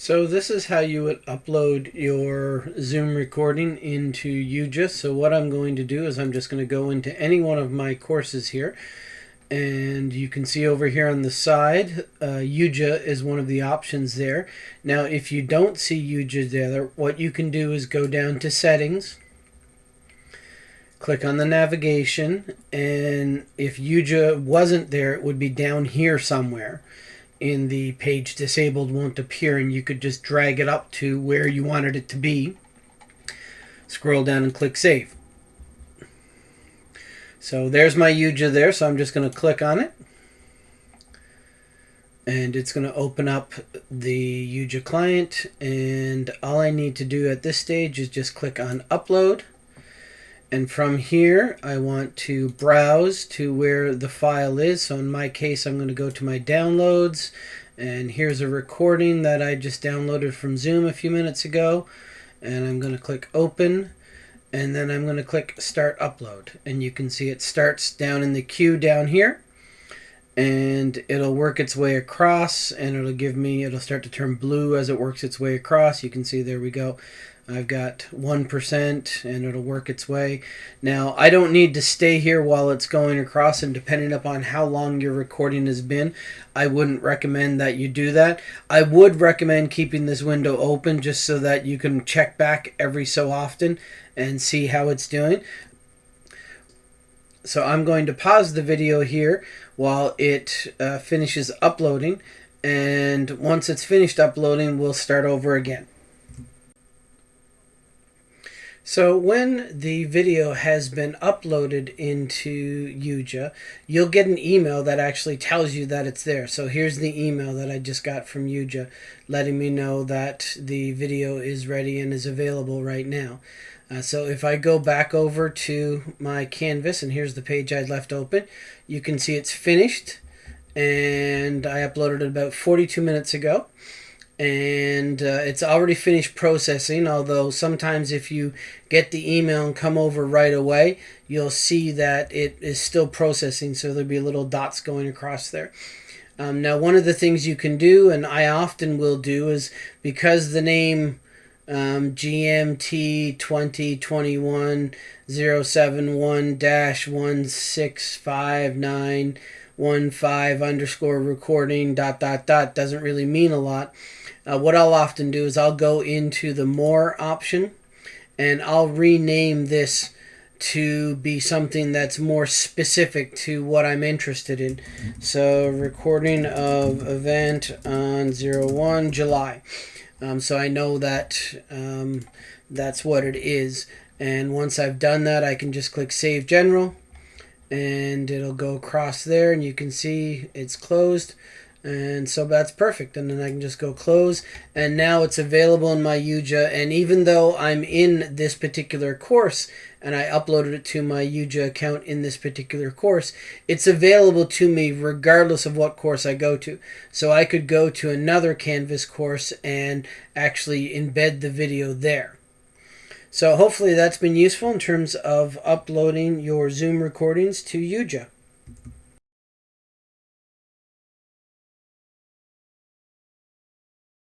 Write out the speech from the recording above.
So this is how you would upload your Zoom recording into YuJa. So what I'm going to do is I'm just going to go into any one of my courses here. And you can see over here on the side, uh, YuJa is one of the options there. Now if you don't see YuJa there, what you can do is go down to settings, click on the navigation, and if YuJa wasn't there, it would be down here somewhere in the page disabled won't appear and you could just drag it up to where you wanted it to be. Scroll down and click save. So there's my YuJa there, so I'm just going to click on it. And it's going to open up the YuJa client. And all I need to do at this stage is just click on upload. And from here, I want to browse to where the file is. So in my case, I'm going to go to my downloads. And here's a recording that I just downloaded from Zoom a few minutes ago. And I'm going to click open. And then I'm going to click start upload. And you can see it starts down in the queue down here. And it'll work its way across and it'll give me, it'll start to turn blue as it works its way across. You can see there we go. I've got 1% and it'll work its way. Now, I don't need to stay here while it's going across and depending upon how long your recording has been, I wouldn't recommend that you do that. I would recommend keeping this window open just so that you can check back every so often and see how it's doing. So I'm going to pause the video here while it uh, finishes uploading and once it's finished uploading we'll start over again. So when the video has been uploaded into YuJa, you'll get an email that actually tells you that it's there. So here's the email that I just got from YuJa letting me know that the video is ready and is available right now. Uh, so if I go back over to my canvas and here's the page I'd left open, you can see it's finished and I uploaded it about 42 minutes ago and uh, it's already finished processing although sometimes if you get the email and come over right away you'll see that it is still processing so there'll be little dots going across there. Um, now one of the things you can do and I often will do is because the name um, GMT 2021 071 165915 underscore recording dot dot dot doesn't really mean a lot uh, what I'll often do is I'll go into the more option and I'll rename this to be something that's more specific to what I'm interested in. So recording of event on 01 July. Um, so I know that um, that's what it is. And once I've done that, I can just click Save General and it'll go across there and you can see it's closed. And so that's perfect and then I can just go close and now it's available in my YuJa and even though I'm in this particular course and I uploaded it to my UJA account in this particular course it's available to me regardless of what course I go to. So I could go to another Canvas course and actually embed the video there so hopefully that's been useful in terms of uploading your Zoom recordings to YuJa